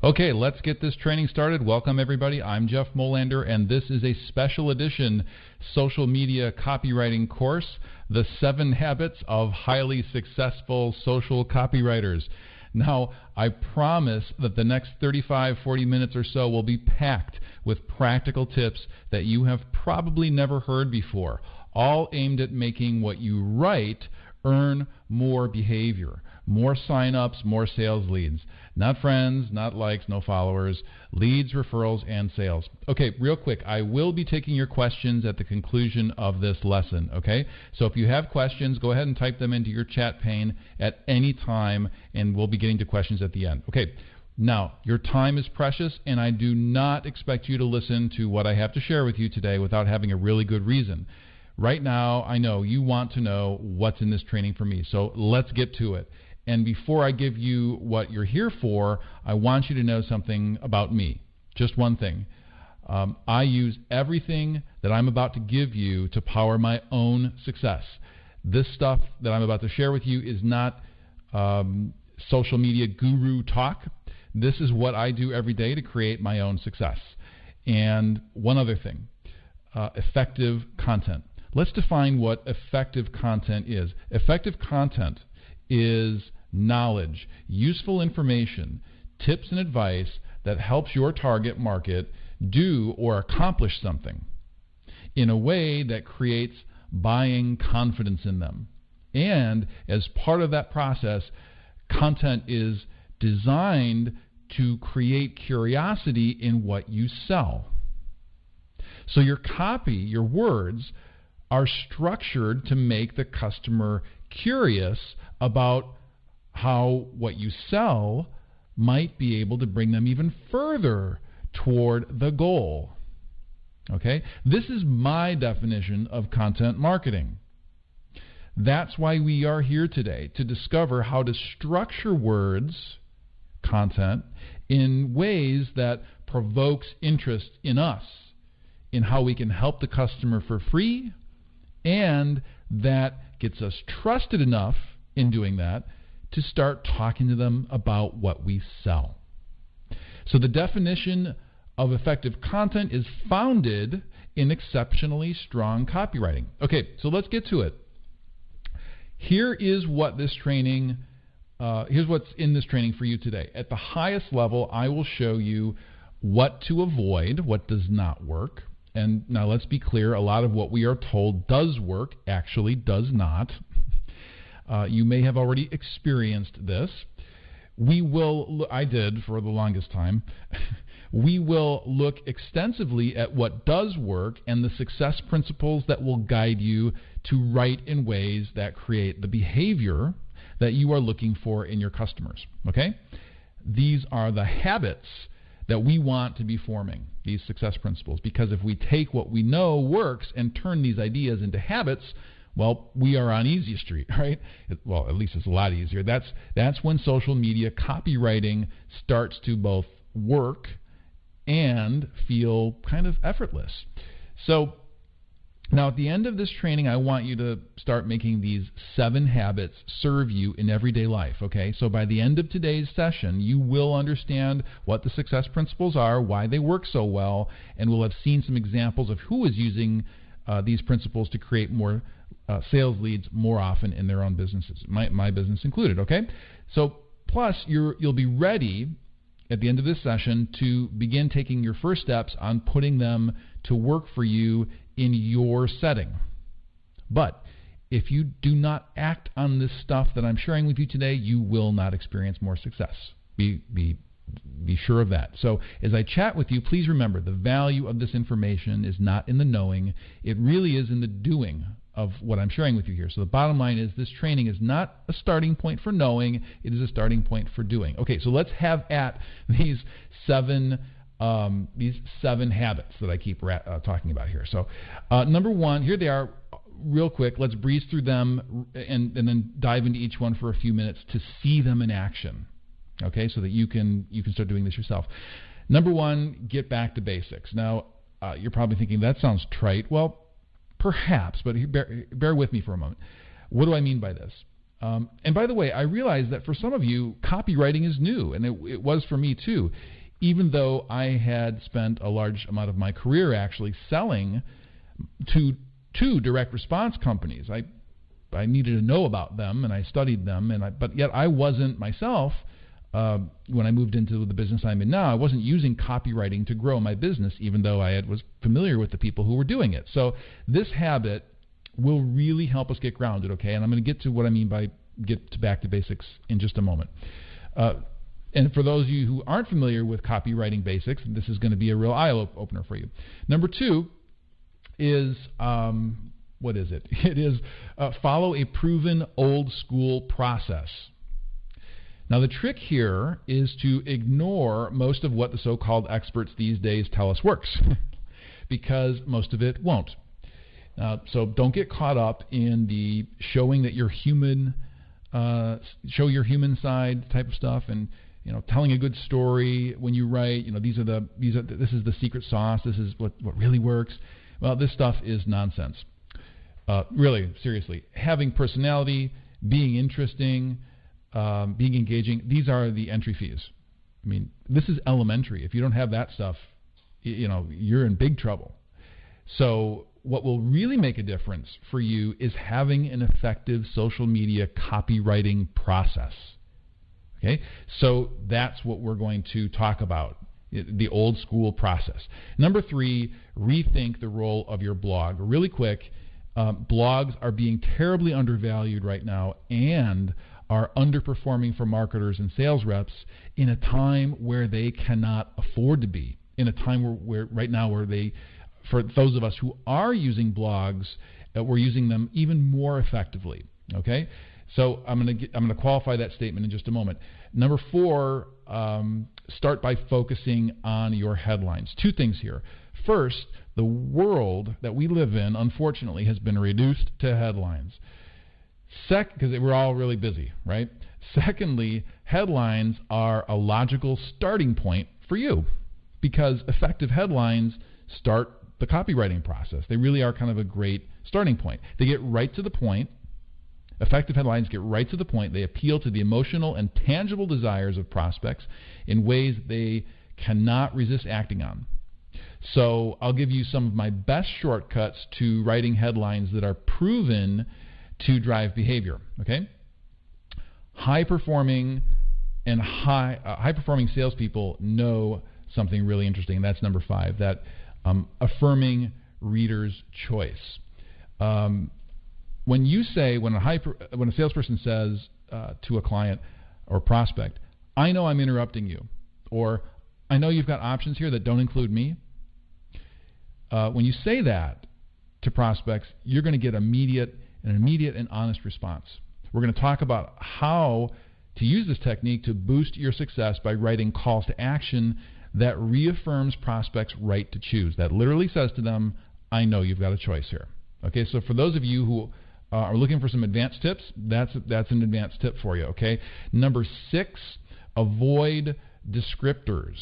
Okay, let's get this training started. Welcome, everybody. I'm Jeff Molander, and this is a special edition social media copywriting course The Seven Habits of Highly Successful Social Copywriters. Now, I promise that the next 35, 40 minutes or so will be packed with practical tips that you have probably never heard before, all aimed at making what you write earn more behavior, more sign-ups, more sales leads. Not friends, not likes, no followers, leads, referrals, and sales. Okay, real quick, I will be taking your questions at the conclusion of this lesson, okay? So if you have questions, go ahead and type them into your chat pane at any time, and we'll be getting to questions at the end. Okay, now, your time is precious, and I do not expect you to listen to what I have to share with you today without having a really good reason. Right now, I know you want to know what's in this training for me, so let's get to it. And before I give you what you're here for, I want you to know something about me. Just one thing. Um, I use everything that I'm about to give you to power my own success. This stuff that I'm about to share with you is not um, social media guru talk. This is what I do every day to create my own success. And one other thing uh, effective content. Let's define what effective content is. Effective content is knowledge, useful information, tips and advice that helps your target market do or accomplish something in a way that creates buying confidence in them. And as part of that process, content is designed to create curiosity in what you sell. So your copy, your words, are structured to make the customer curious about how what you sell might be able to bring them even further toward the goal. Okay? This is my definition of content marketing. That's why we are here today to discover how to structure words, content, in ways that provokes interest in us, in how we can help the customer for free and that gets us trusted enough in doing that to start talking to them about what we sell. So the definition of effective content is founded in exceptionally strong copywriting. Okay, so let's get to it. Here is what this training, uh, here's what's in this training for you today. At the highest level, I will show you what to avoid, what does not work, and now let's be clear a lot of what we are told does work actually does not. Uh, you may have already experienced this. We will, I did for the longest time. we will look extensively at what does work and the success principles that will guide you to write in ways that create the behavior that you are looking for in your customers. Okay? These are the habits that we want to be forming, these success principles. Because if we take what we know works and turn these ideas into habits, well, we are on easy street, right? Well, at least it's a lot easier. That's that's when social media copywriting starts to both work and feel kind of effortless. So now, at the end of this training, I want you to start making these seven habits serve you in everyday life. Okay, so by the end of today's session, you will understand what the success principles are, why they work so well, and we'll have seen some examples of who is using uh, these principles to create more uh, sales leads more often in their own businesses, my, my business included. Okay, so plus you will be ready at the end of this session to begin taking your first steps on putting them to work for you in your setting. But if you do not act on this stuff that I'm sharing with you today, you will not experience more success. Be, be, be sure of that. So, as I chat with you, please remember the value of this information is not in the knowing, it really is in the doing of what I'm sharing with you here. So, the bottom line is this training is not a starting point for knowing, it is a starting point for doing. Okay, so let's have at these seven um, these seven habits that I keep ra- uh, talking about here. So, uh, number one, here they are, real quick. Let's breeze through them and, and then dive into each one for a few minutes to see them in action. Okay, so that you can you can start doing this yourself. Number one, get back to basics. Now, uh, you're probably thinking that sounds trite. Well, perhaps, but bear, bear with me for a moment. What do I mean by this? Um, and by the way, I realize that for some of you, copywriting is new, and it, it was for me too. Even though I had spent a large amount of my career actually selling to to direct response companies, I I needed to know about them and I studied them, and I, but yet I wasn't myself. Uh, when I moved into the business I'm in now, I wasn't using copywriting to grow my business, even though I had, was familiar with the people who were doing it. So this habit will really help us get grounded, okay? And I'm going to get to what I mean by get to back to basics in just a moment. Uh, and for those of you who aren't familiar with copywriting basics, this is going to be a real eye opener for you. Number two is um, what is it? It is uh, follow a proven old school process. Now, the trick here is to ignore most of what the so called experts these days tell us works, because most of it won't. Uh, so don't get caught up in the showing that you're human, uh, show your human side type of stuff, and you know, telling a good story when you write. You know, these are the these are this is the secret sauce. This is what what really works. Well, this stuff is nonsense. Uh, really, seriously, having personality, being interesting, um, being engaging. These are the entry fees. I mean, this is elementary. If you don't have that stuff, you know, you're in big trouble. So what will really make a difference for you is having an effective social media copywriting process. Okay? So that's what we're going to talk about the old school process. Number three, rethink the role of your blog. Really quick, uh, blogs are being terribly undervalued right now and are underperforming for marketers and sales reps in a time where they cannot afford to be. In a time where, where right now where they for those of us who are using blogs, uh, we're using them even more effectively. Okay, so I'm going to I'm going to qualify that statement in just a moment. Number four, um, start by focusing on your headlines. Two things here. First, the world that we live in, unfortunately, has been reduced to headlines. Sec, because we're all really busy, right? Secondly, headlines are a logical starting point for you because effective headlines start the copywriting process. They really are kind of a great starting point. They get right to the point. Effective headlines get right to the point. They appeal to the emotional and tangible desires of prospects in ways they cannot resist acting on. So, I'll give you some of my best shortcuts to writing headlines that are proven to drive behavior. Okay? High performing and high uh, high performing salespeople know something really interesting, that's number five. That um, affirming reader's choice. Um, when you say, when a, hyper, when a salesperson says uh, to a client or prospect, I know I'm interrupting you, or I know you've got options here that don't include me, uh, when you say that to prospects, you're going to get immediate an immediate and honest response. We're going to talk about how to use this technique to boost your success by writing calls to action that reaffirms prospects' right to choose. That literally says to them, I know you've got a choice here. Okay, so for those of you who uh, are looking for some advanced tips, that's that's an advanced tip for you. Okay, number six, avoid descriptors.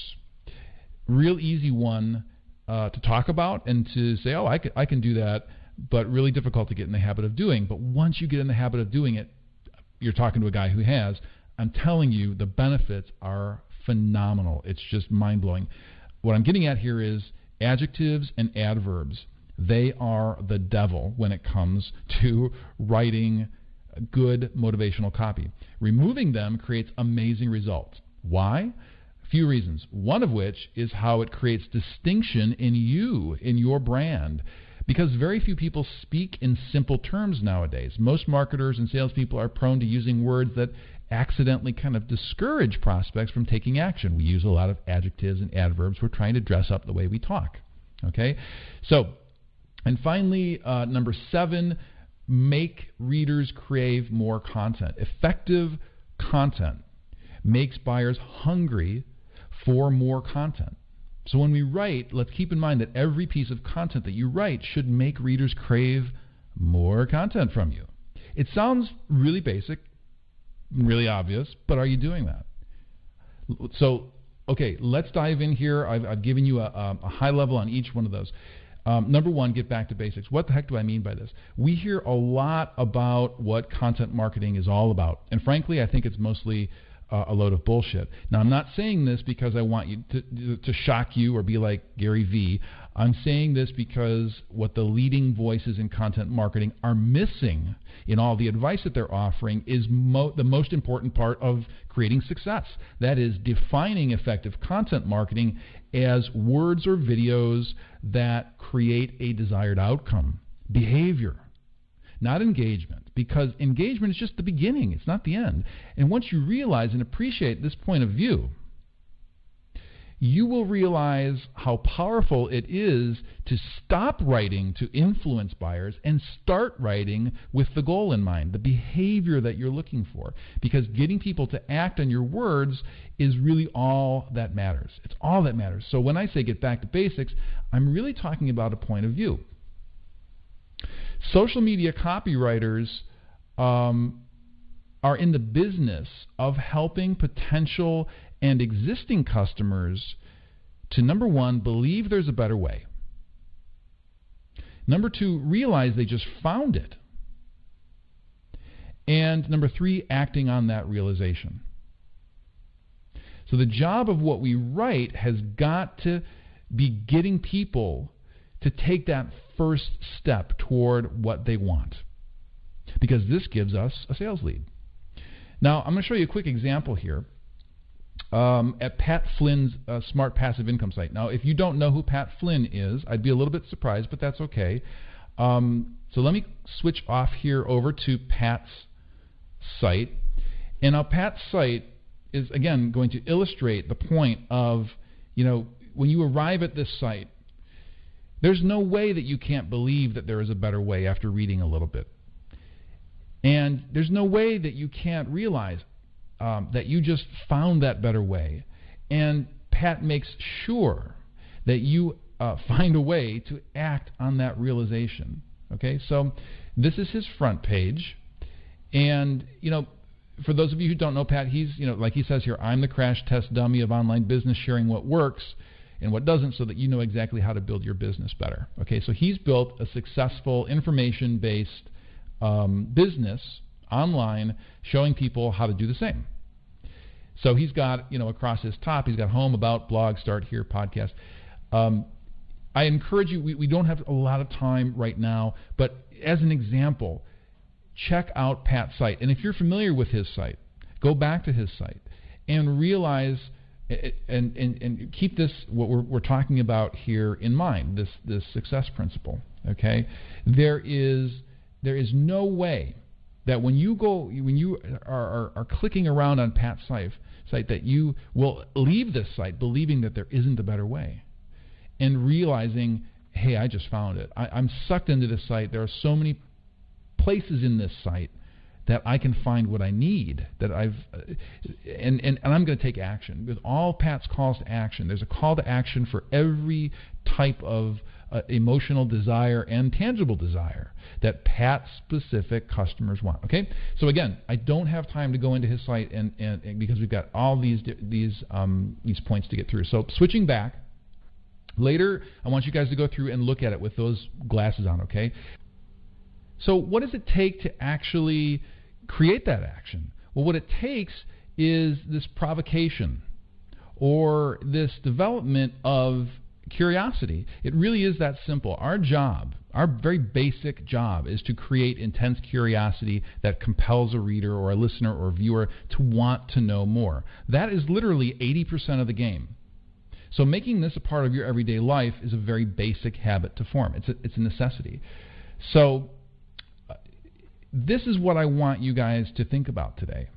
Real easy one uh, to talk about and to say, oh, I can, I can do that, but really difficult to get in the habit of doing. But once you get in the habit of doing it, you're talking to a guy who has. I'm telling you, the benefits are phenomenal. It's just mind blowing. What I'm getting at here is adjectives and adverbs. They are the devil when it comes to writing good motivational copy. Removing them creates amazing results. Why? A few reasons. One of which is how it creates distinction in you, in your brand. Because very few people speak in simple terms nowadays. Most marketers and salespeople are prone to using words that accidentally kind of discourage prospects from taking action. We use a lot of adjectives and adverbs. We're trying to dress up the way we talk. Okay? So, and finally, uh, number seven, make readers crave more content. Effective content makes buyers hungry for more content. So when we write, let's keep in mind that every piece of content that you write should make readers crave more content from you. It sounds really basic, really obvious, but are you doing that? So, okay, let's dive in here. I've, I've given you a, a, high level on each one of those. Um, number one, get back to basics. What the heck do I mean by this? We hear a lot about what content marketing is all about, and frankly, I think it's mostly uh, a load of bullshit. Now, I'm not saying this because I want you to, to shock you or be like Gary Vee. I'm saying this because what the leading voices in content marketing are missing in all the advice that they're offering is mo- the most important part of creating success. That is defining effective content marketing as words or videos that create a desired outcome, behavior, not engagement, because engagement is just the beginning, it's not the end. And once you realize and appreciate this point of view, you will realize how powerful it is to stop writing to influence buyers and start writing with the goal in mind, the behavior that you're looking for. Because getting people to act on your words is really all that matters. It's all that matters. So when I say get back to basics, I'm really talking about a point of view. Social media copywriters um, are in the business of helping potential and existing customers to number one, believe there's a better way. Number two, realize they just found it. And number three, acting on that realization. So the job of what we write has got to be getting people to take that first step toward what they want. Because this gives us a sales lead. Now, I'm going to show you a quick example here um, at Pat Flynn's uh, Smart Passive Income site. Now, if you don't know who Pat Flynn is, I'd be a little bit surprised, but that's okay. Um, so let me switch off here over to Pat's site. And now Pat's site is, again, going to illustrate the point of, you know, when you arrive at this site, there's no way that you can't believe that there is a better way after reading a little bit. And there's no way that you can't realize um, that you just found that better way. And Pat makes sure that you uh, find a way to act on that realization. Okay, so this is his front page. And, you know, for those of you who don't know Pat, he's, you know, like he says here, I'm the crash test dummy of online business, sharing what works and what doesn't so that you know exactly how to build your business better. Okay, so he's built a successful information based um, business online showing people how to do the same. So he's got, you know, across his top, he's got home, about, blog, start here, podcast. Um, I encourage you, we, we don't have a lot of time right now, but as an example, check out Pat's site. And if you're familiar with his site, go back to his site and realize and, and, and keep this what we're, we're talking about here in mind this this success principle okay? There is there is no way that when you go when you are, are, are clicking around on Pat's site, site that you will leave this site believing that there isn't a better way and realizing hey I just found it. I, I'm sucked into this site. There are so many places in this site that I can find what I need that I've uh, and, and, and I'm going to take action with all Pat's calls to action there's a call to action for every type of uh, emotional desire and tangible desire that Pat specific customers want. Okay, so again, I don't have time to go into his site and, and, and because we've got all these these um, these points to get through. So switching back. Later, I want you guys to go through and look at it with those glasses on, okay? So, what does it take to actually create that action? Well, what it takes is this provocation or this development of curiosity. It really is that simple. Our job, our very basic job, is to create intense curiosity that compels a reader or a listener or viewer to want to know more. That is literally 80% of the game. So making this a part of your everyday life is a very basic habit to form. It's a, it's a necessity. So this is what I want you guys to think about today.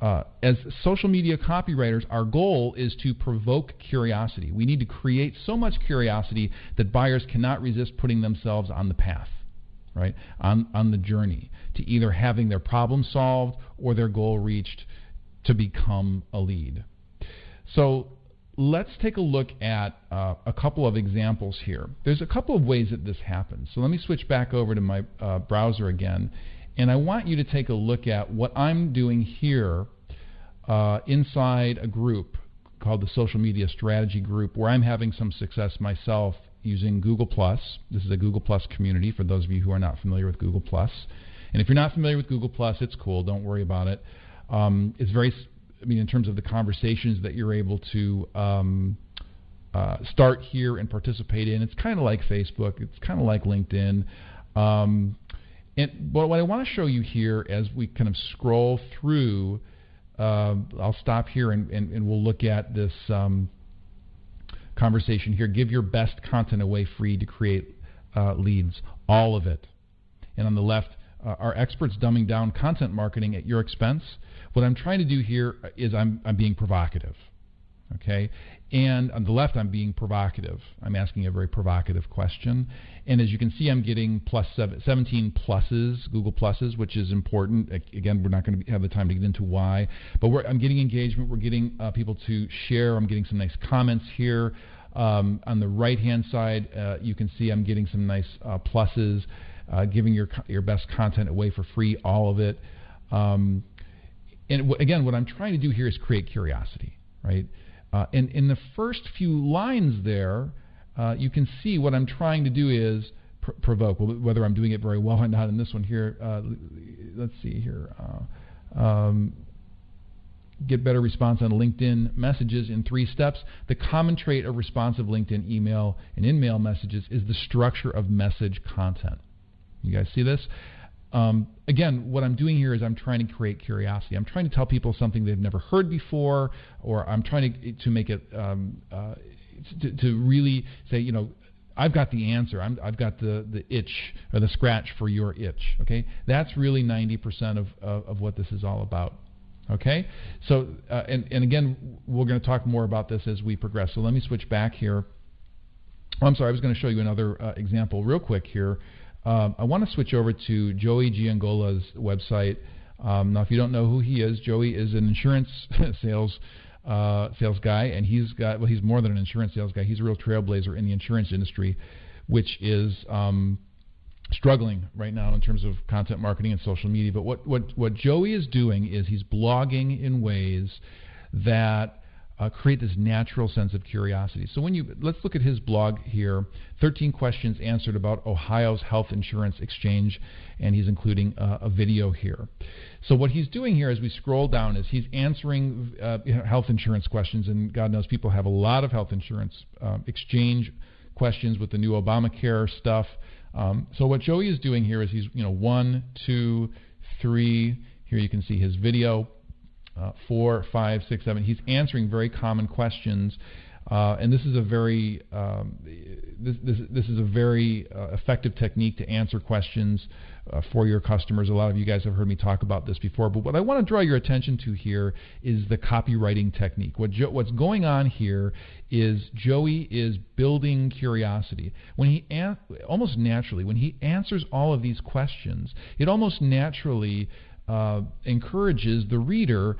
Uh, as social media copywriters, our goal is to provoke curiosity. We need to create so much curiosity that buyers cannot resist putting themselves on the path, right? On, on the journey to either having their problem solved or their goal reached to become a lead. So let's take a look at uh, a couple of examples here. There's a couple of ways that this happens. So let me switch back over to my uh, browser again and I want you to take a look at what I'm doing here uh, inside a group called the Social Media Strategy Group, where I'm having some success myself using Google This is a Google Plus community for those of you who are not familiar with Google And if you're not familiar with Google it's cool. Don't worry about it. Um, it's very, I mean, in terms of the conversations that you're able to um, uh, start here and participate in. It's kind of like Facebook. It's kind of like LinkedIn. Um, and but what I want to show you here as we kind of scroll through, uh, I'll stop here and, and, and, we'll look at this um, conversation here. Give your best content away free to create uh, leads, all of it. And on the left, uh, are experts dumbing down content marketing at your expense? What I'm trying to do here is I'm, I'm being provocative. Okay, and on the left, I'm being provocative. I'm asking a very provocative question. And as you can see, I'm getting plus seven, 17 pluses, Google pluses, which is important. Again, we're not going to have the time to get into why. But I'm getting engagement. We're getting uh, people to share. I'm getting some nice comments here. Um, on the right-hand side, uh, you can see I'm getting some nice uh, pluses, uh, giving your, your best content away for free, all of it. Um, and w- again, what I'm trying to do here is create curiosity, right? Uh, and in the first few lines there, uh, you can see what I'm trying to do is pr- provoke. Whether I'm doing it very well or not in this one here, uh, let's see here. Uh, um, get better response on LinkedIn messages in three steps. The common trait of responsive LinkedIn email and in-mail messages is the structure of message content. You guys see this? Um, again, what I'm doing here is I'm trying to create curiosity. I'm trying to tell people something they've never heard before, or I'm trying to to make it um, uh, to, to, really say, you know, I've got the answer. i have got the, the itch or the scratch for your itch. Okay, that's really 90% of, of, of what this is all about. Okay, so uh, and and again, we're going to talk more about this as we progress. So let me switch back here. Oh, I'm sorry, I was going to show you another uh, example real quick here. Um, I want to switch over to Joey Giangola's website. Um, now, if you don't know who he is, Joey is an insurance sales uh, sales guy, and he's got well, he's more than an insurance sales guy. He's a real trailblazer in the insurance industry, which is um, struggling right now in terms of content marketing and social media. But what what what Joey is doing is he's blogging in ways that uh, create this natural sense of curiosity. So when you let's look at his blog here, 13 questions answered about Ohio's health insurance exchange, and he's including uh, a video here. So what he's doing here as we scroll down is he's answering uh, health insurance questions, and God knows people have a lot of health insurance um, exchange questions with the new Obamacare stuff. Um, so what Joey is doing here is he's you know one, two, three. Here you can see his video uh, four, five, six, seven. He's answering very common questions. Uh, and this is a very um, this, this, this, is a very uh, effective technique to answer questions uh, for your customers. A lot of you guys have heard me talk about this before, but what I want to draw your attention to here is the copywriting technique. What jo- what's going on here is Joey is building curiosity. When he an- almost naturally, when he answers all of these questions, it almost naturally uh, encourages the reader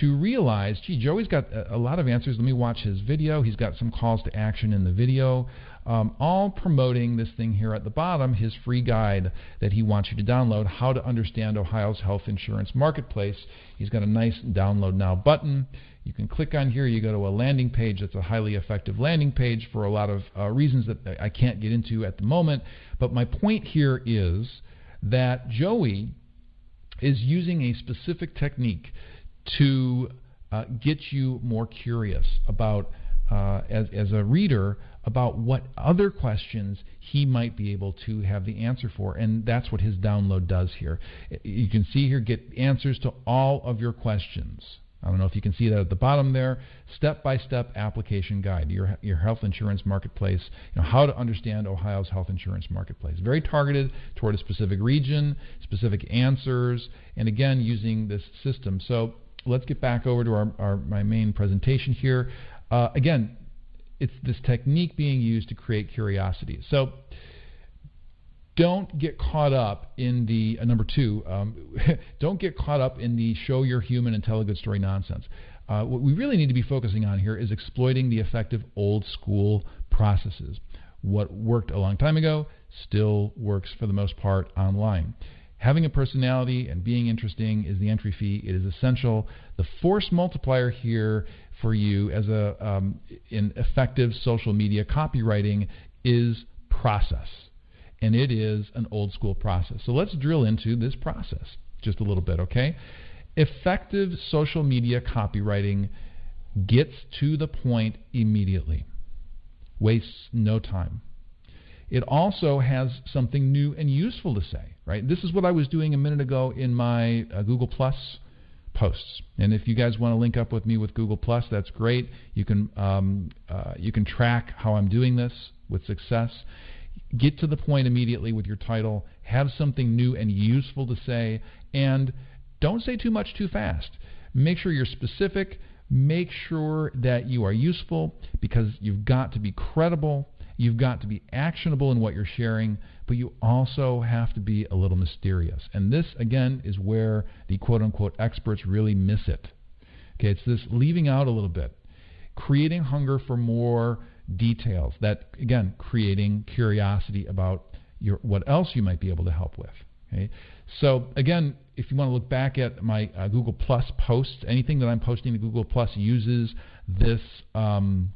to realize, gee, Joey's got a, a, lot of answers. Let me watch his video. He's got some calls to action in the video, um, all promoting this thing here at the bottom, his free guide that he wants you to download, How to Understand Ohio's Health Insurance Marketplace. He's got a nice download now button. You can click on here. You go to a landing page that's a highly effective landing page for a lot of uh, reasons that I can't get into at the moment. But my point here is that Joey is using a specific technique to uh, get you more curious about, uh, as, as a reader, about what other questions he might be able to have the answer for. And that's what his download does here. You can see here, get answers to all of your questions. I don't know if you can see that at the bottom there. Step-by-step application guide, your, your health insurance marketplace, you know, how to understand Ohio's health insurance marketplace. Very targeted toward a specific region, specific answers, and again, using this system. So let's get back over to our, our my main presentation here. Uh, again, it's this technique being used to create curiosity. So don't get caught up in the uh, number two. Um, don't get caught up in the show you're human and tell a good story nonsense. Uh, what we really need to be focusing on here is exploiting the effective old school processes. What worked a long time ago still works for the most part online. Having a personality and being interesting is the entry fee. It is essential. The force multiplier here for you as a um, in effective social media copywriting is process. And it is an old school process. So let's drill into this process just a little bit, okay? Effective social media copywriting gets to the point immediately, wastes no time. It also has something new and useful to say, right? This is what I was doing a minute ago in my uh, Google Plus posts. And if you guys want to link up with me with Google Plus, that's great. You can um, uh, you can track how I'm doing this with success. Get to the point immediately with your title. Have something new and useful to say, and don't say too much too fast. Make sure you're specific. Make sure that you are useful because you've got to be credible. You've got to be actionable in what you're sharing, but you also have to be a little mysterious. And this, again, is where the quote unquote experts really miss it. Okay, it's this leaving out a little bit, creating hunger for more details. That, again, creating curiosity about your, what else you might be able to help with. Okay? So, again, if you want to look back at my uh, Google Plus posts, anything that I'm posting to Google Plus uses this. Um,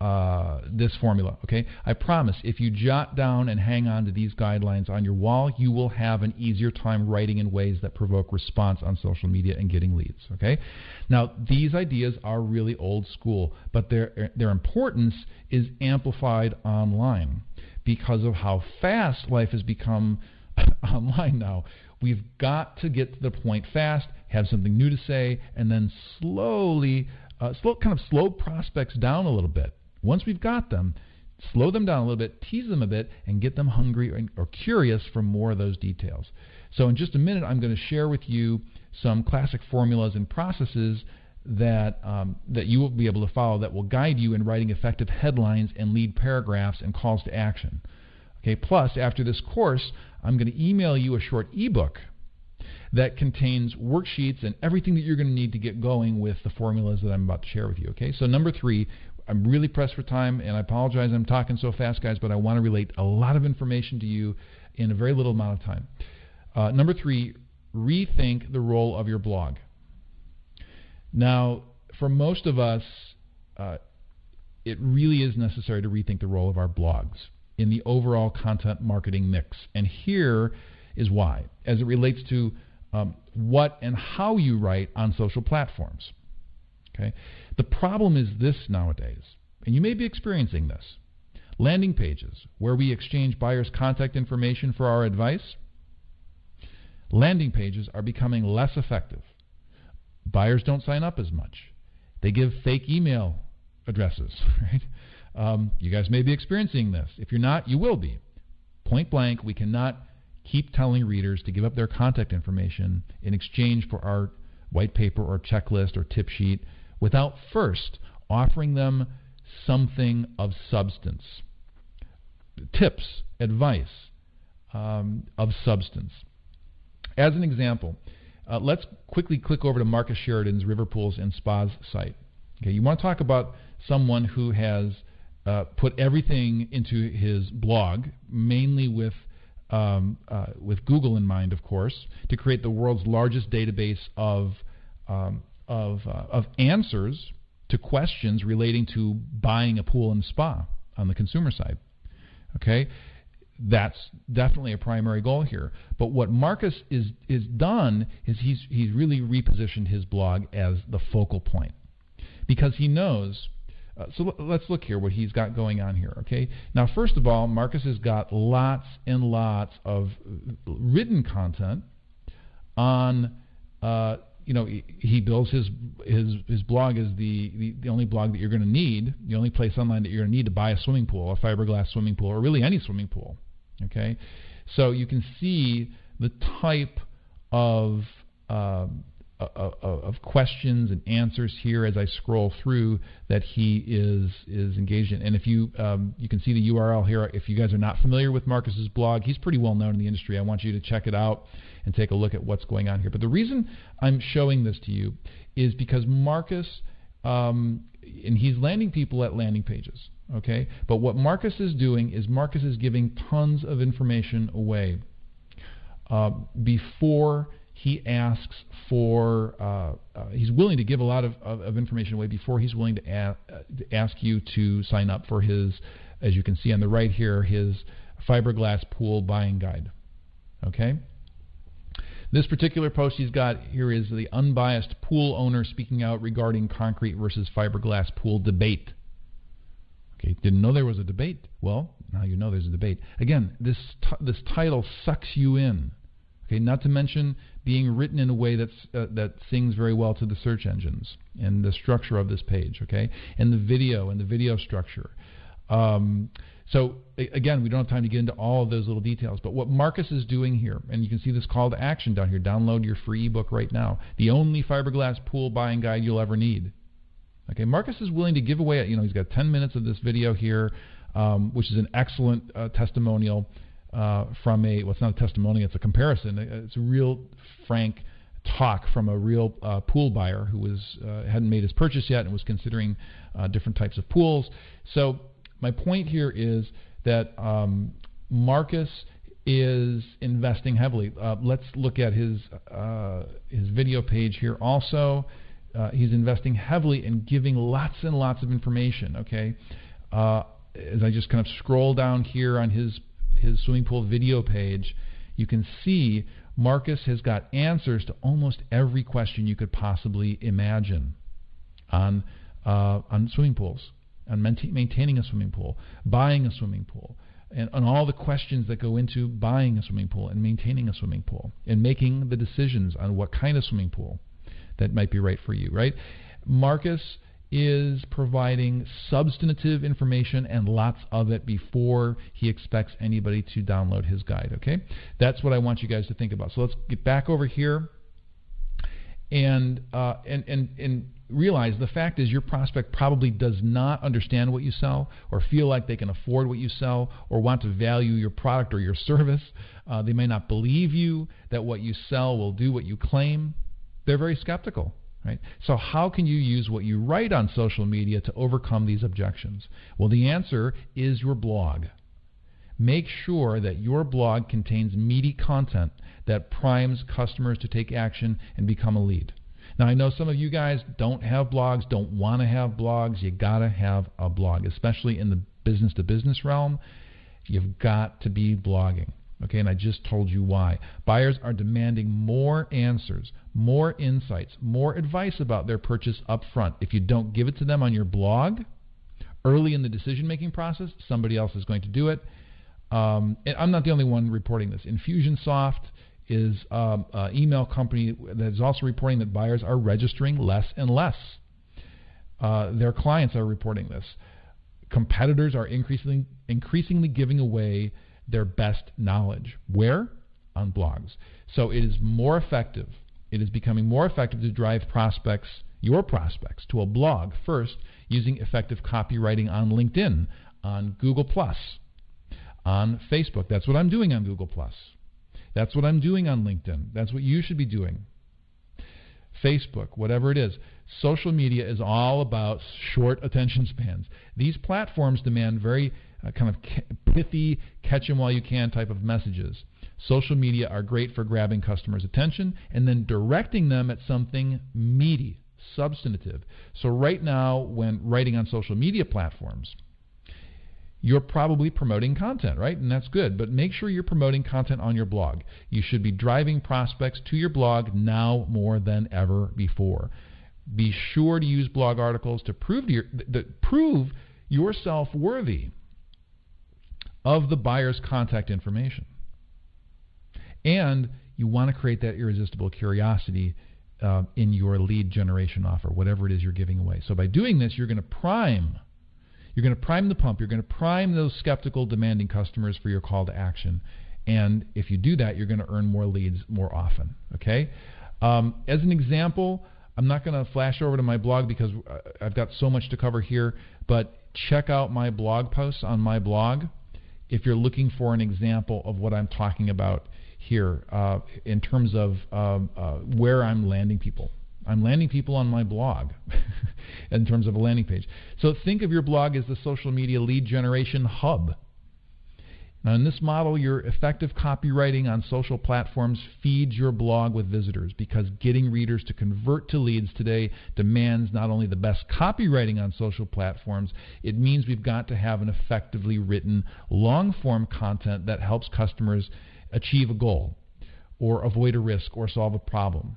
uh, this formula. Okay, I promise if you jot down and hang on to these guidelines on your wall, you will have an easier time writing in ways that provoke response on social media and getting leads. Okay, now these ideas are really old school, but their their importance is amplified online because of how fast life has become online now. We've got to get to the point fast, have something new to say, and then slowly. Uh, slow, kind of slow prospects down a little bit once we've got them, slow them down a little bit, tease them a bit, and get them hungry or, or curious for more of those details. So, in just a minute, I'm going to share with you some classic formulas and processes that um, that you will be able to follow that will guide you in writing effective headlines and lead paragraphs and calls to action. Okay. Plus, after this course, I'm going to email you a short ebook that contains worksheets and everything that you're going to need to get going with the formulas that I'm about to share with you. Okay. So number three, I'm really pressed for time, and I apologize I'm talking so fast, guys, but I want to relate a lot of information to you in a very little amount of time. Uh, number three, rethink the role of your blog. Now, for most of us, uh, it really is necessary to rethink the role of our blogs in the overall content marketing mix. And here is why, as it relates to um, what and how you write on social platforms. Okay? The problem is this nowadays, and you may be experiencing this. Landing pages, where we exchange buyers' contact information for our advice, landing pages are becoming less effective. Buyers don't sign up as much. They give fake email addresses, right? Um, you guys may be experiencing this. If you're not, you will be. Point blank, we cannot keep telling readers to give up their contact information in exchange for our white paper or checklist or tip sheet without first offering them something of substance. Tips, advice um, of substance. As an example, uh, let's quickly click over to Marcus Sheridan's River Pools and Spas site. Okay, you want to talk about someone who has uh, put everything into his blog, mainly with um, uh, with Google in mind, of course, to create the world's largest database of um, of, uh, of answers to questions relating to buying a pool and spa on the consumer side. Okay, that's definitely a primary goal here. But what Marcus is is done is he's he's really repositioned his blog as the focal point because he knows. Uh, so l- let's look here what he's got going on here. Okay, now first of all, Marcus has got lots and lots of written content on uh, you know, he builds his his his blog is the, the, the only blog that you're going to need, the only place online that you're going to need to buy a swimming pool, a fiberglass swimming pool, or really any swimming pool. Okay, so you can see the type of uh, of questions and answers here as I scroll through that he is is engaged in. And if you um, you can see the URL here. If you guys are not familiar with Marcus's blog, he's pretty well known in the industry. I want you to check it out and take a look at what's going on here. But the reason I'm showing this to you is because Marcus, um, and he's landing people at landing pages. Okay, but what Marcus is doing is Marcus is giving tons of information away uh, before he asks for. Uh, uh, he's willing to give a lot of, of, of, information away before he's willing to, a- uh, to ask you to sign up for his as you can see on the right here, his fiberglass pool buying guide. Okay? This particular post he's got here is the unbiased pool owner speaking out regarding concrete versus fiberglass pool debate. Okay, didn't know there was a debate. Well, now you know there's a debate. Again, this this title sucks you in. Okay, not to mention being written in a way that's uh, that sings very well to the search engines and the structure of this page. Okay, and the video and the video structure. Um, so again, we don't have time to get into all of those little details, but what Marcus is doing here, and you can see this call to action down here. Download your free ebook right now. The only fiberglass pool buying guide you'll ever need. Okay, Marcus is willing to give away. You know, he's got 10 minutes of this video here, um, which is an excellent uh, testimonial uh, from a. Well, it's not a testimonial; it's a comparison. It's a real frank talk from a real uh, pool buyer who was uh, hadn't made his purchase yet and was considering uh, different types of pools. So my point here is that um, Marcus is investing heavily. Uh, let's look at his uh, his video page here. Also, uh, he's investing heavily in giving lots and lots of information. Okay, uh, as I just kind of scroll down here on his his swimming pool video page, you can see Marcus has got answers to almost every question you could possibly imagine on uh, on swimming pools and maintaining a swimming pool, buying a swimming pool, and, on all the questions that go into buying a swimming pool and maintaining a swimming pool, and making the decisions on what kind of swimming pool that might be right for you, right? Marcus is providing substantive information and lots of it before he expects anybody to download his guide, okay? That's what I want you guys to think about. So let's get back over here and uh, and and and realize the fact is your prospect probably does not understand what you sell or feel like they can afford what you sell or want to value your product or your service. Uh, they may not believe you that what you sell will do what you claim. They're very skeptical. Right? So how can you use what you write on social media to overcome these objections? Well, the answer is your blog. Make sure that your blog contains meaty content that primes customers to take action and become a lead. Now, I know some of you guys don't have blogs, don't want to have blogs. You got to have a blog, especially in the business to business realm. You've got to be blogging. Okay, and I just told you why. Buyers are demanding more answers, more insights, more advice about their purchase up front. If you don't give it to them on your blog early in the decision making process, somebody else is going to do it. Um, I'm not the only one reporting this. Infusionsoft is um, an email company that is also reporting that buyers are registering less and less. Uh, their clients are reporting this. Competitors are increasingly, increasingly giving away their best knowledge. Where? On blogs. So it is more effective. It is becoming more effective to drive prospects, your prospects, to a blog first using effective copywriting on LinkedIn, on Google Plus, on Facebook. That's what I'm doing on Google Plus. that's what I'm doing on LinkedIn. That's what you should be doing. Facebook, whatever it is. Social media is all about short attention spans. These platforms demand very uh, kind of pithy, catch them while you can type of messages. Social media are great for grabbing customers' attention and then directing them at something meaty, substantive. So, right now, when writing on social media platforms, you're probably promoting content, right? And that's good. But make sure you're promoting content on your blog. You should be driving prospects to your blog now more than ever before. Be sure to use blog articles to prove to your, that prove yourself worthy of the buyer's contact information. And you want to create that irresistible curiosity uh, in your lead generation offer, whatever it is you're giving away. So by doing this, you're going to prime you're going to prime the pump. You're going to prime those skeptical, demanding customers for your call to action. And if you do that, you're going to earn more leads more often. Okay. Um, as an example, I'm not going to flash over to my blog because uh, I've got so much to cover here. But check out my blog posts on my blog if you're looking for an example of what I'm talking about here uh, in terms of um, uh, where I'm landing people. I'm landing people on my blog in terms of a landing page. So think of your blog as the social media lead generation hub. Now, in this model, your effective copywriting on social platforms feeds your blog with visitors because getting readers to convert to leads today demands not only the best copywriting on social platforms, it means we've got to have an effectively written long form content that helps customers achieve a goal or avoid a risk or solve a problem.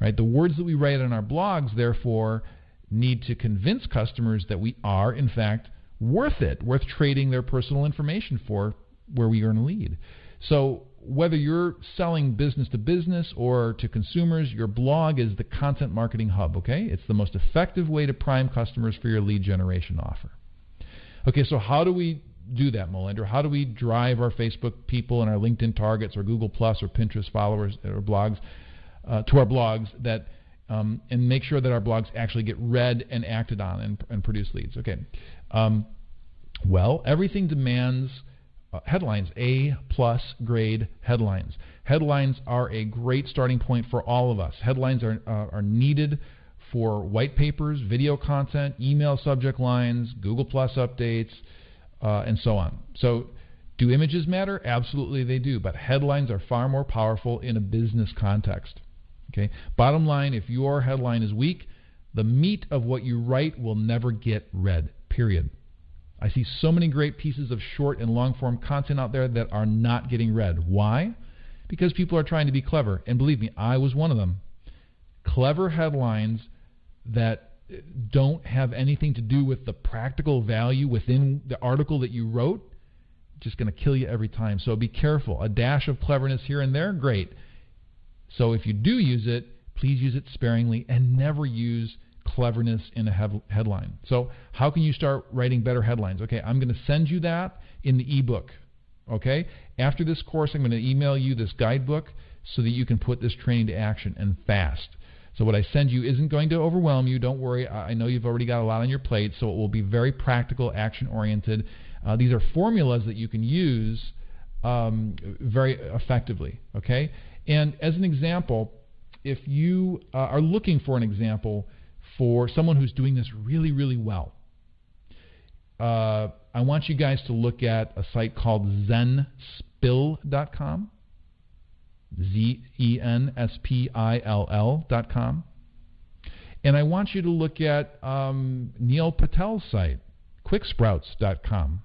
Right? The words that we write on our blogs, therefore, need to convince customers that we are, in fact, worth it, worth trading their personal information for where we earn a lead. So whether you're selling business to business or to consumers, your blog is the content marketing hub, okay? It's the most effective way to prime customers for your lead generation offer. Okay, so how do we do that, Molander? How do we drive our Facebook people and our LinkedIn targets or Google Plus or Pinterest followers or blogs uh, to our blogs that um, and make sure that our blogs actually get read and acted on and, and produce leads? Okay. Um, well, everything demands uh, headlines, A plus grade headlines. Headlines are a great starting point for all of us. Headlines are, uh, are needed for white papers, video content, email subject lines, Google Plus updates, uh, and so on. So, do images matter? Absolutely, they do. But headlines are far more powerful in a business context. Okay. Bottom line: if your headline is weak, the meat of what you write will never get read. Period. I see so many great pieces of short and long form content out there that are not getting read. Why? Because people are trying to be clever. And believe me, I was one of them. Clever headlines that don't have anything to do with the practical value within the article that you wrote, just going to kill you every time. So be careful. A dash of cleverness here and there, great. So if you do use it, please use it sparingly and never use cleverness in a headline. So, how can you start writing better headlines? Okay, I'm going to send you that in the ebook. Okay, after this course, I'm going to email you this guidebook so that you can put this training to action and fast. So, what I send you isn't going to overwhelm you. Don't worry. I know you've already got a lot on your plate, so it will be very practical, action oriented. Uh, these are formulas that you can use um, very effectively. Okay, and as an example, if you uh, are looking for an example, for someone who's doing this really, really well. Uh, I want you guys to look at a site called zenspill.com. Z E N S P I L L.com. And I want you to look at um, Neil Patel's site, quicksprouts.com.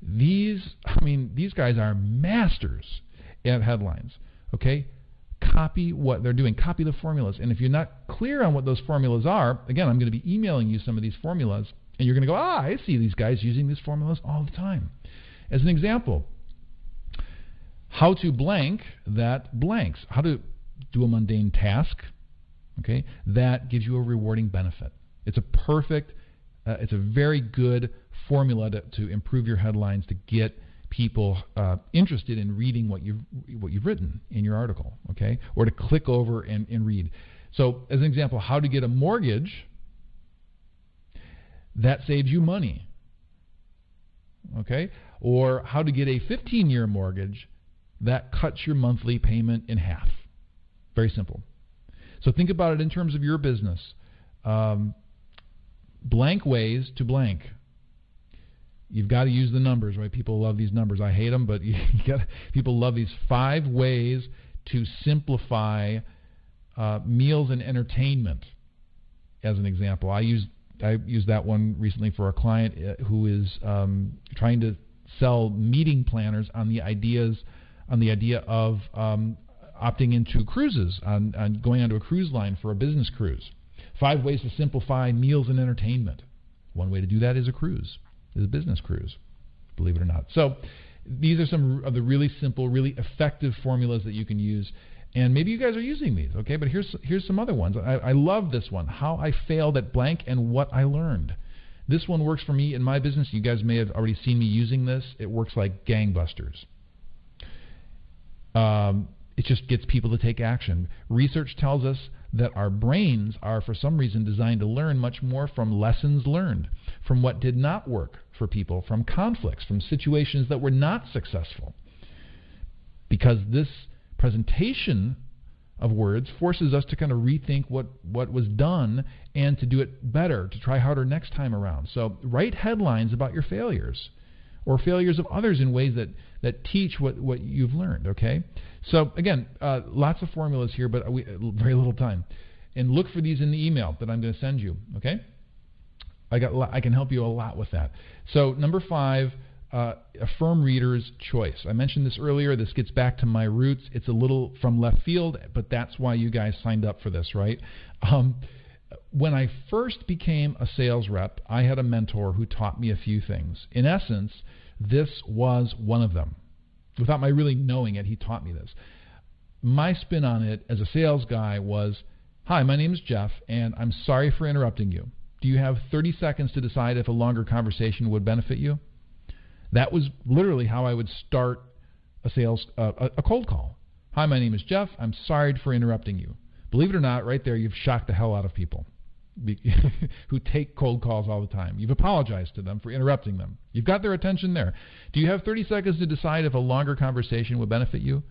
These, I mean, these guys are masters at headlines. Okay? Copy what they're doing, copy the formulas. And if you're not clear on what those formulas are, again, I'm going to be emailing you some of these formulas, and you're going to go, ah, I see these guys using these formulas all the time. As an example, how to blank that blanks, how to do a mundane task, okay, that gives you a rewarding benefit. It's a perfect, uh, it's a very good formula to, to improve your headlines to get people uh, interested in reading what you've what you've written in your article, okay, or to click over and, and read. So, as an example, how to get a mortgage that saves you money, okay, or how to get a 15-year mortgage that cuts your monthly payment in half. Very simple. So think about it in terms of your business. Um, blank ways to blank you've got to use the numbers, right? People love these numbers. I hate them, but you got people love these five ways to simplify uh, meals and entertainment. As an example, I used I used that one recently for a client uh, who is um, trying to sell meeting planners on the ideas on the idea of um, opting into cruises on, on going onto a cruise line for a business cruise. Five ways to simplify meals and entertainment. One way to do that is a cruise is business cruise, believe it or not. So these are some of the really simple, really effective formulas that you can use. And maybe you guys are using these, okay? But here's here's some other ones. I, I love this one: how I failed at blank and what I learned. This one works for me in my business. You guys may have already seen me using this. It works like gangbusters. Um, it just gets people to take action. Research tells us that our brains are, for some reason, designed to learn much more from lessons learned, from what did not work for people, from conflicts, from situations that were not successful. Because this presentation of words forces us to kind of rethink what, what was done and to do it better, to try harder next time around. So write headlines about your failures or failures of others in ways that, that teach what, what you've learned, okay? So, again, uh, lots of formulas here, but we, very little time. And look for these in the email that I'm going to send you, okay? I, got, I can help you a lot with that. So, number five, uh, affirm reader's choice. I mentioned this earlier. This gets back to my roots. It's a little from left field, but that's why you guys signed up for this, right? Um, when I first became a sales rep, I had a mentor who taught me a few things. In essence, this was one of them. Without my really knowing it, he taught me this. My spin on it as a sales guy was Hi, my name is Jeff, and I'm sorry for interrupting you. Do you have 30 seconds to decide if a longer conversation would benefit you? That was literally how I would start a sales uh, a cold call. Hi, my name is Jeff. I'm sorry for interrupting you. Believe it or not, right there, you've shocked the hell out of people who take cold calls all the time. You've apologized to them for interrupting them. You've got their attention there. Do you have 30 seconds to decide if a longer conversation would benefit you?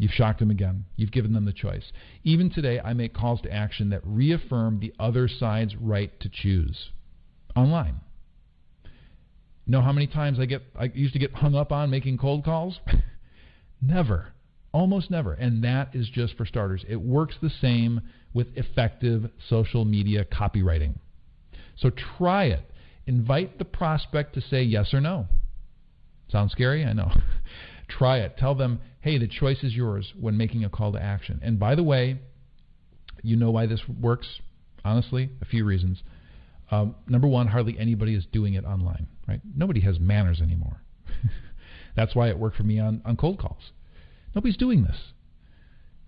You've shocked them again. You've given them the choice. Even today, I make calls to action that reaffirm the other side's right to choose online. Know how many times I get I used to get hung up on making cold calls? Never. Almost never. And that is just for starters. It works the same with effective social media copywriting. So try it. Invite the prospect to say yes or no. Sounds scary? I know. try it. Tell them, hey, the choice is yours when making a call to action. And by the way, you know why this works? Honestly, a few reasons. Um, number one, hardly anybody is doing it online, right? Nobody has manners anymore. That's why it worked for me on, on cold calls. Nobody's doing this.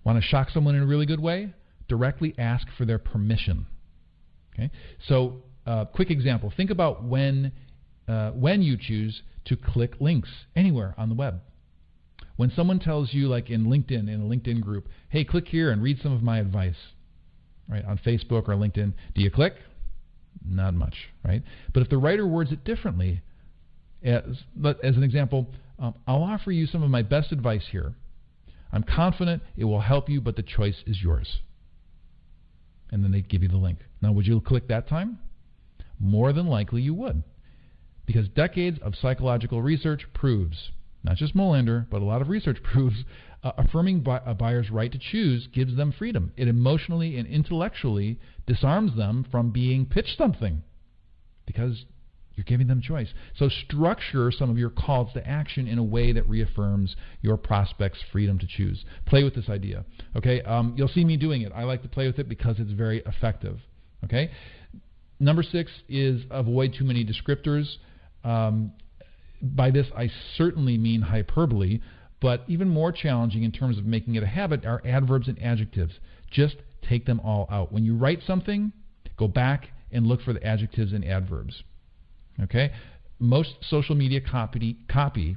Want to shock someone in a really good way? Directly ask for their permission. Okay. So, uh, quick example. Think about when uh, when you choose to click links anywhere on the web. When someone tells you, like in LinkedIn, in a LinkedIn group, "Hey, click here and read some of my advice," right on Facebook or LinkedIn, do you click? Not much, right? But if the writer words it differently, as, as an example, um, I'll offer you some of my best advice here. I'm confident it will help you, but the choice is yours. And then they give you the link. Now, would you click that time? More than likely you would. Because decades of psychological research proves, not just Molander, but a lot of research proves, uh, affirming a buyer's right to choose gives them freedom. It emotionally and intellectually disarms them from being pitched something. Because you're giving them choice. So structure some of your calls to action in a way that reaffirms your prospects' freedom to choose. Play with this idea. Okay, um, you'll see me doing it. I like to play with it because it's very effective. Okay. Number six is avoid too many descriptors. Um, by this, I certainly mean hyperbole, but even more challenging in terms of making it a habit are adverbs and adjectives. Just take them all out. When you write something, go back and look for the adjectives and adverbs. Okay? Most social media copy, copy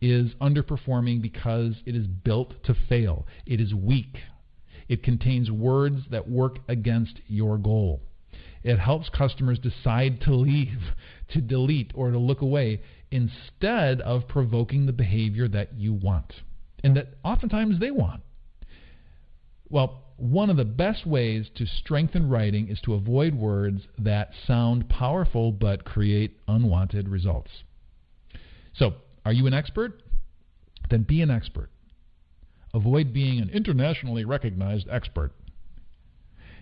is underperforming because it is built to fail. It is weak. It contains words that work against your goal. It helps customers decide to leave, to delete, or to look away instead of provoking the behavior that you want and that oftentimes they want. Well, one of the best ways to strengthen writing is to avoid words that sound powerful but create unwanted results. So, are you an expert? Then be an expert. Avoid being an internationally recognized expert.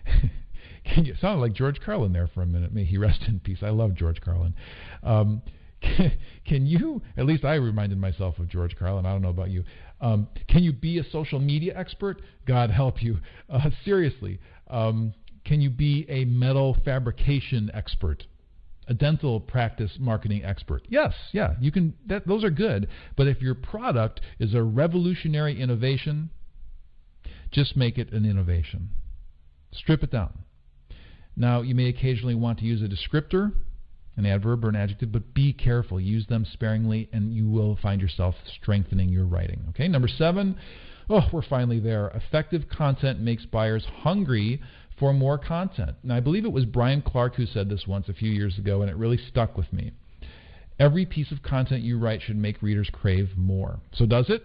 Can you sound like George Carlin there for a minute? May he rest in peace. I love George Carlin. Um, can, you, at least I reminded myself of George Carlin, I don't know about you, um, can you be a social media expert? God help you. Uh, seriously, um, can you be a metal fabrication expert? A dental practice marketing expert. Yes, yeah, you can. That, those are good. But if your product is a revolutionary innovation, just make it an innovation. Strip it down. Now, you may occasionally want to use a descriptor an adverb or an adjective, but be careful. Use them sparingly, and you will find yourself strengthening your writing. Okay, number seven. Oh, we're finally there. Effective content makes buyers hungry for more content. And I believe it was Brian Clark who said this once a few years ago, and it really stuck with me. Every piece of content you write should make readers crave more. So, does it?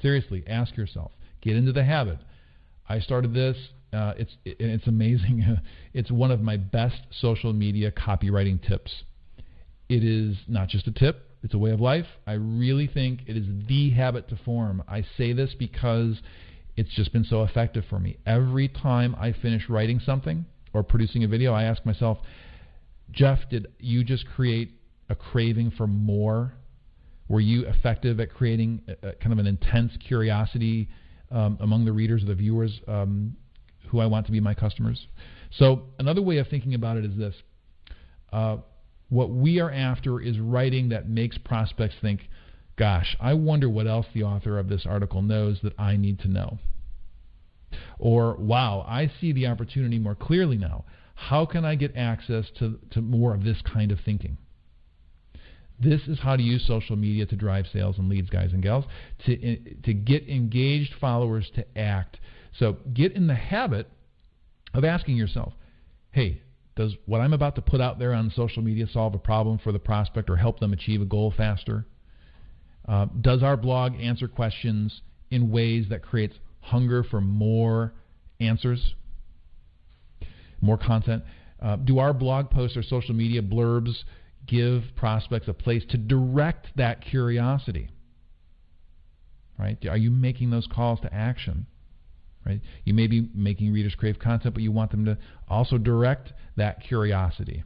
Seriously, ask yourself. Get into the habit. I started this. Uh, it's it, it's amazing. it's one of my best social media copywriting tips. It is not just a tip; It's a way of life. I really think it is the habit to form. I say this because it's just been so effective for me. Every time I finish writing something or producing a video, I ask myself, Jeff, did you just create a craving for more? Were you effective at creating a, a kind of an intense curiosity um, among the readers or the viewers um, who I want to be my customers? So, another way of thinking about it is this. Uh, what we are after is writing that makes prospects think, gosh, I wonder what else the author of this article knows that I need to know. Or, wow, I see the opportunity more clearly now. How can I get access to, to more of this kind of thinking? This is how to use social media to drive sales and leads, guys and gals, to, to get engaged followers to act. So get in the habit of asking yourself, hey, does what I'm about to put out there on social media solve a problem for the prospect or help them achieve a goal faster? Uh, does our blog answer questions in ways that creates hunger for more answers, more content? Uh, do our blog posts or social media blurbs give prospects a place to direct that curiosity? Right? Are you making those calls to action? Right? You may be making readers crave content, but you want them to also direct that curiosity.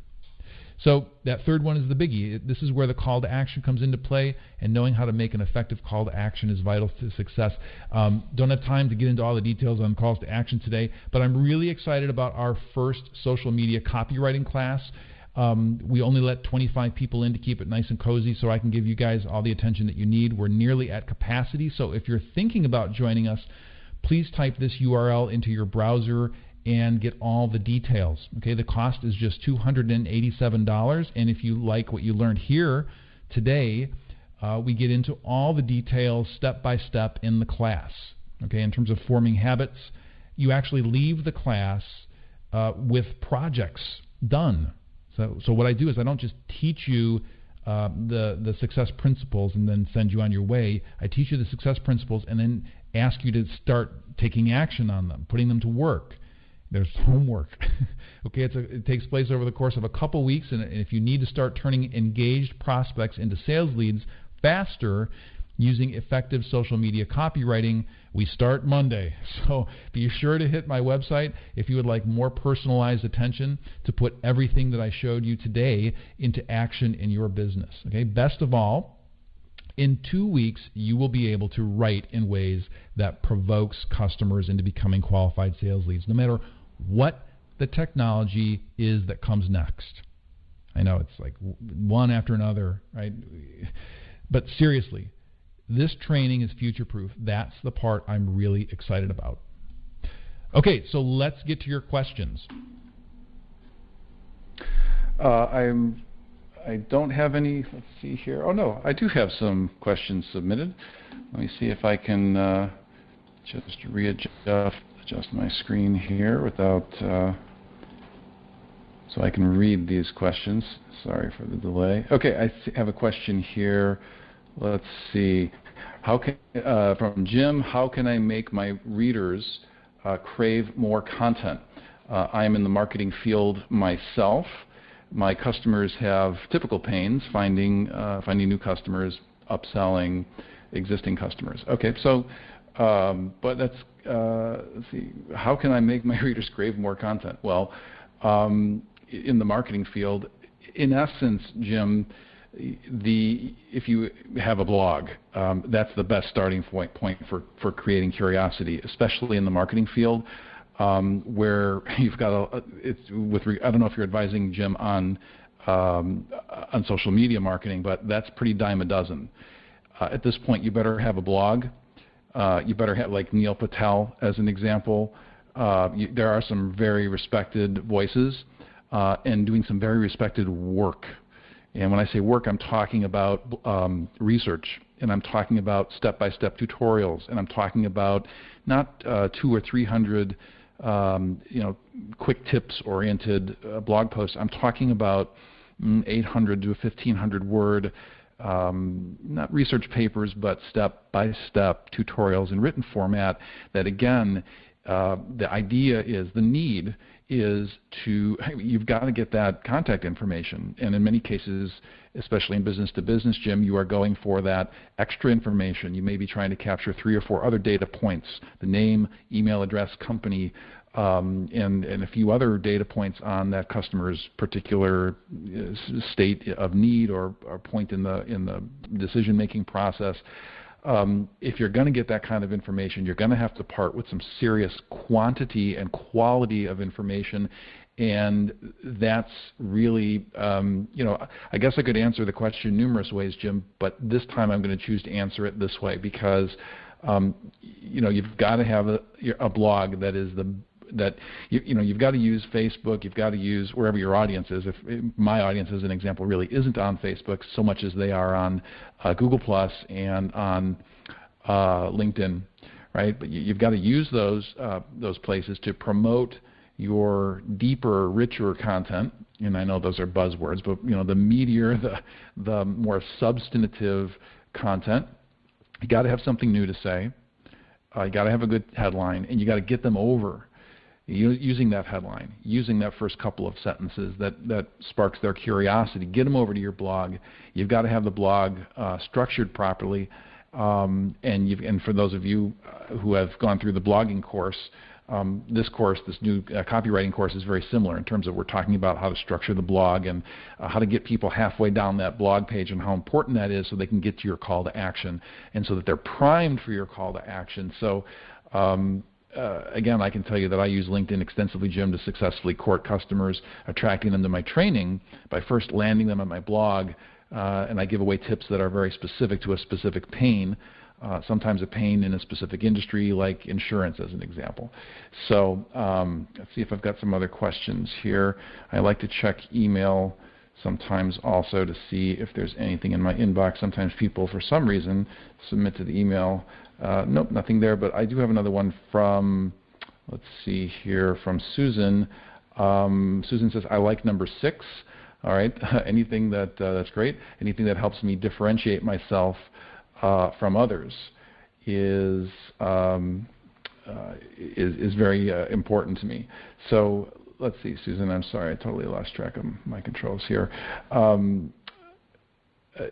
So that third one is the biggie. This is where the call to action comes into play, and knowing how to make an effective call to action is vital to success. Um, don't have time to get into all the details on calls to action today, but I'm really excited about our first social media copywriting class. Um, we only let 25 people in to keep it nice and cozy so I can give you guys all the attention that you need. We're nearly at capacity, so if you're thinking about joining us, please type this URL into your browser and get all the details. Okay, the cost is just $287, and if you like what you learned here today, uh, we get into all the details step by step in the class. Okay, in terms of forming habits, you actually leave the class uh, with projects done. So, so what I do is I don't just teach you uh, the the success principles and then send you on your way. I teach you the success principles and then ask you to start taking action on them, putting them to work. There's homework. okay, a, it takes place over the course of a couple weeks, and if you need to start turning engaged prospects into sales leads faster using effective social media copywriting, we start Monday. So be sure to hit my website if you would like more personalized attention to put everything that I showed you today into action in your business. Okay, best of all, in two weeks, you will be able to write in ways that provokes customers into becoming qualified sales leads, no matter what the technology is that comes next. I know it's like one after another, right? But seriously, this training is future proof. That's the part I'm really excited about. Okay, so let's get to your questions. Uh, I'm I don't have any. Let's see here. Oh no, I do have some questions submitted. Let me see if I can uh, just readjust adjust my screen here without, uh, so I can read these questions. Sorry for the delay. Okay, I have a question here. Let's see. How can, uh, from Jim, how can I make my readers uh, crave more content? Uh, I am in the marketing field myself my customers have typical pains finding uh, finding new customers, upselling existing customers. Okay, so um, but that's uh, let's see. How can I make my readers crave more content? Well, um, in the marketing field, in essence, Jim, the if you have a blog, um, that's the best starting point point for for creating curiosity, especially in the marketing field um, where you've got a, it's with I don't know if you're advising Jim on um, on social media marketing, but that's pretty dime a dozen. Uh, at this point, you better have a blog. Uh, you better have like Neil Patel as an example. Uh, you, there are some very respected voices uh, and doing some very respected work. And when I say work, I'm talking about um, research, and I'm talking about step-by-step tutorials, and I'm talking about not uh, two or three hundred um, you know, quick tips-oriented uh, blog posts. I'm talking about mm, 800 to 1500 word, um, not research papers, but step-by-step tutorials in written format that, again, uh, the idea is the need is to you've got to get that contact information. And in many cases especially in business to business jim you are going for that extra information. You may be trying to capture three or four other data points the name email address company um, and, and a few other data points on that customer's particular uh, state of need or, or point in the in the decision making process um, if you're going to get that kind of information, you're going to have to part with some serious quantity and quality of information. And that's really, um, you know, I guess I could answer the question numerous ways, Jim, but this time I'm going to choose to answer it this way because, um, you know, you've got to have a, a blog that is the that you, you know you've got to use Facebook, you've got to use wherever your audience is. If my audience, as an example, really isn't on Facebook so much as they are on uh, Google Plus and on uh, LinkedIn, right? But you, have got to use those uh, those places to promote your deeper, richer content. And I know those are buzzwords, but you know the meatier, the the more substantive content. You got to have something new to say. Uh, you got to have a good headline, and you got to get them over using that headline, using that first couple of sentences that, that sparks their curiosity. Get them over to your blog. You've got to have the blog uh, structured properly. Um, and, and, for those of you uh, who have gone through the blogging course, um, this course, this new uh, copywriting course, is very similar in terms of we're talking about how to structure the blog and uh, how to get people halfway down that blog page and how important that is so they can get to your call to action and so that they're primed for your call to action. So um, uh, again, I can tell you that I use LinkedIn extensively, Jim, to successfully court customers, attracting them to my training by first landing them on my blog, uh, and I give away tips that are very specific to a specific pain. Uh, sometimes a pain in a specific industry, like insurance, as an example. So um, let's see if I've got some other questions here. I like to check email sometimes also to see if there's anything in my inbox. Sometimes people, for some reason, submit to the email uh, nope, nothing there, but I do have another one from, let's see here, from Susan. Um, Susan says, I like number six. All right, anything that, uh, that's great. Anything that helps me differentiate myself uh, from others is, um, uh, is, is very uh, important to me. So let's see, Susan, I'm sorry, I totally lost track of my controls here. Um,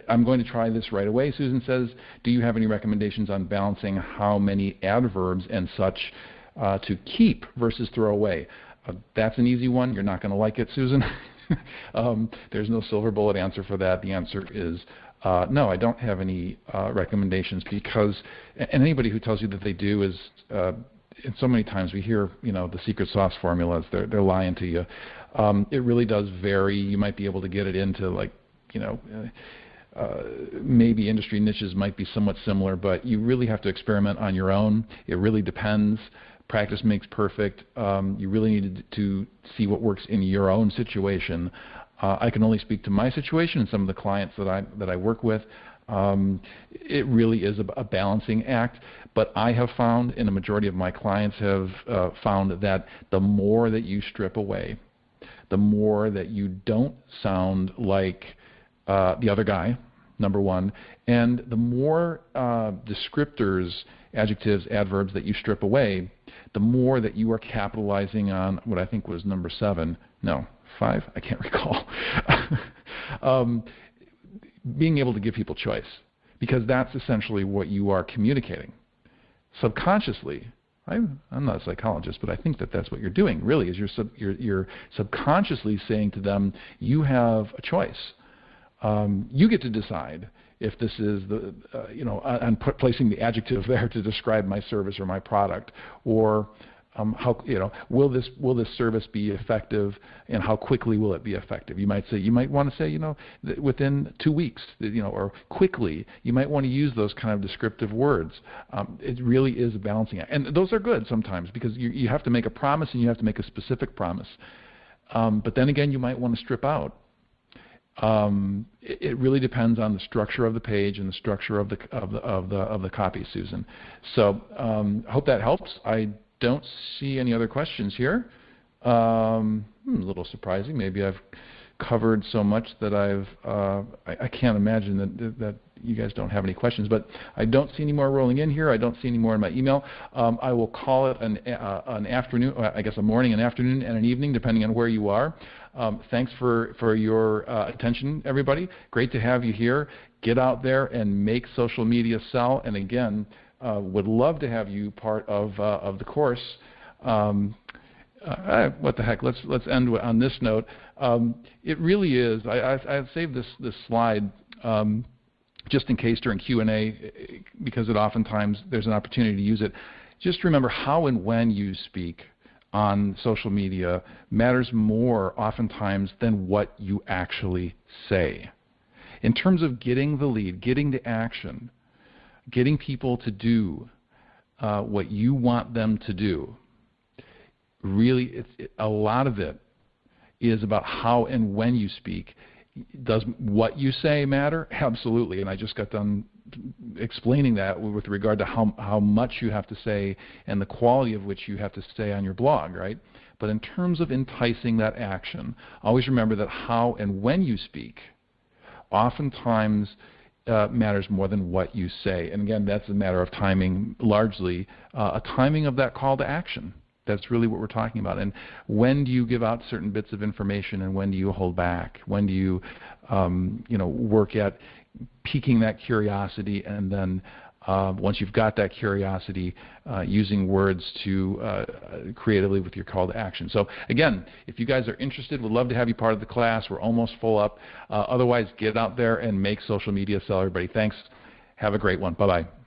I'm going to try this right away. Susan says, do you have any recommendations on balancing how many adverbs and such uh, to keep versus throw away? Uh, that's an easy one. You're not going to like it, Susan. um, there's no silver bullet answer for that. The answer is uh, no, I don't have any uh, recommendations because, and anybody who tells you that they do is, uh, and so many times we hear, you know, the secret sauce formulas. They're they're lying to you. Um, it really does vary. You might be able to get it into like, you know, uh, maybe industry niches might be somewhat similar, but you really have to experiment on your own. It really depends. Practice makes perfect. Um, you really need to see what works in your own situation. Uh, I can only speak to my situation and some of the clients that I that I work with. Um, it really is a, a, balancing act, but I have found, and a majority of my clients have uh, found that the more that you strip away, the more that you don't sound like uh, the other guy, number one. And the more uh, descriptors, adjectives, adverbs that you strip away, the more that you are capitalizing on what I think was number seven. No, five? I can't recall. um, being able to give people choice, because that's essentially what you are communicating. Subconsciously, I'm, I'm not a psychologist, but I think that that's what you're doing. Really, is you're, sub, you're, you're subconsciously saying to them, "You have a choice um, you get to decide if this is the, uh, you know, I'm placing the adjective there to describe my service or my product, or um, how, you know, will this will this service be effective, and how quickly will it be effective? You might say, you might want to say, you know, within two weeks, you know, or quickly. You might want to use those kind of descriptive words. Um, it really is a balancing act, and those are good sometimes because you you have to make a promise and you have to make a specific promise. Um, but then again, you might want to strip out um, it, it, really depends on the structure of the page and the structure of the of the of the of the copy, Susan. So um, I hope that helps. I don't see any other questions here. Um, hmm, a little surprising. Maybe I've covered so much that I've uh, I, I, can't imagine that that you guys don't have any questions. But I don't see any more rolling in here. I don't see any more in my email. Um, I will call it an uh, an afternoon, uh, I guess a morning, an afternoon, and an evening, depending on where you are. Um, thanks for for your uh, attention, everybody. Great to have you here. Get out there and make social media sell. And again, uh, would love to have you part of uh, of the course. Um, what the heck? Let's let's end on this note. Um, it really is. I, I, I saved this this slide um, just in case during Q and A because it oftentimes there's an opportunity to use it. Just remember how and when you speak on social media matters more oftentimes than what you actually say. In terms of getting the lead, getting the action, getting people to do uh, what you want them to do, really, it, a lot of it is about how and when you speak. Does what you say matter? Absolutely. And I just got done explaining that with regard to how, how much you have to say and the quality of which you have to say on your blog, right? But in terms of enticing that action, always remember that how and when you speak oftentimes uh, matters more than what you say. And again, that's a matter of timing, largely uh, a timing of that call to action. That's really what we're talking about. And when do you give out certain bits of information, and when do you hold back? When do you, um, you know, work at piquing that curiosity, and then uh, once you've got that curiosity, uh, using words to uh, creatively with your call to action. So again, if you guys are interested, we'd love to have you part of the class. We're almost full up. Uh, otherwise, get out there and make social media sell. Everybody, thanks. Have a great one. Bye bye.